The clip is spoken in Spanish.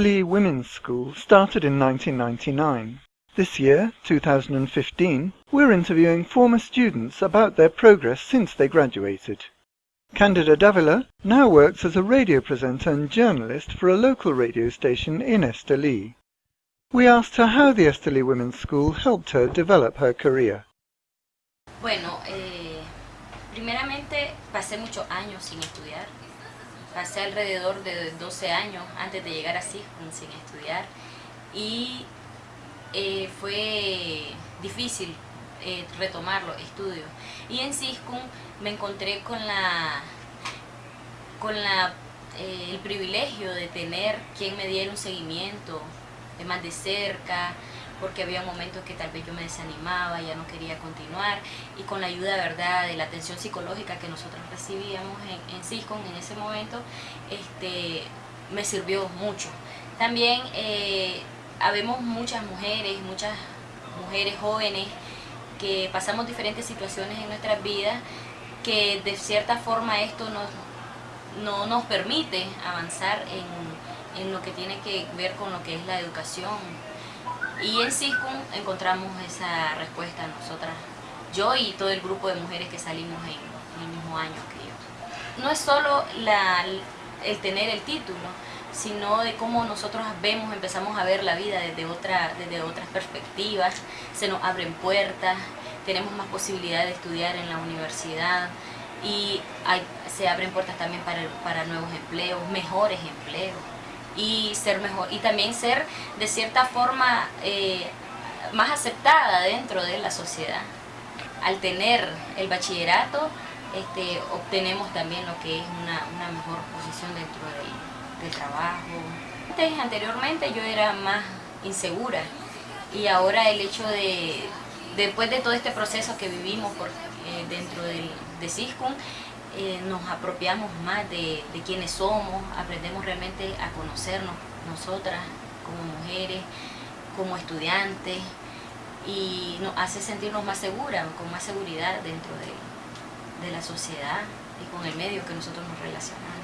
Women's School started in 1999. This year, 2015, we're interviewing former students about their progress since they graduated. Candida Davila now works as a radio presenter and journalist for a local radio station in Esteli. We asked her how the Esteli Women's School helped her develop her career. Bueno, eh, primeramente pasé muchos años sin estudiar. Pasé alrededor de 12 años antes de llegar a CISCUN sin estudiar y eh, fue difícil eh, retomar los estudios. Y en CISCUN me encontré con la con la, eh, el privilegio de tener quien me diera un seguimiento más de cerca, porque había momentos que tal vez yo me desanimaba, ya no quería continuar, y con la ayuda verdad de la atención psicológica que nosotros recibíamos en, en CISCON en ese momento, este, me sirvió mucho. También eh, habemos muchas mujeres, muchas mujeres jóvenes que pasamos diferentes situaciones en nuestras vidas, que de cierta forma esto nos, no nos permite avanzar en, en lo que tiene que ver con lo que es la educación y en CISCUM encontramos esa respuesta nosotras, yo y todo el grupo de mujeres que salimos en, el mismo año que yo. No es solo el tener el título, sino de cómo nosotros vemos, empezamos a ver la vida desde, otra, desde otras perspectivas, se nos abren puertas, tenemos más posibilidad de estudiar en la universidad y se abren puertas también para, para nuevos empleos, mejores empleos y ser mejor y también ser de cierta forma eh, más aceptada dentro de la sociedad. Al tener el bachillerato este, obtenemos también lo que es una, una mejor posición dentro del, del trabajo. Antes, anteriormente yo era más insegura y ahora el hecho de, después de todo este proceso que vivimos por, eh, dentro del, de CISCUM, eh, nos apropiamos más de, de quienes somos, aprendemos realmente a conocernos nosotras como mujeres, como estudiantes y nos hace sentirnos más seguras, con más seguridad dentro de, de la sociedad y con el medio que nosotros nos relacionamos.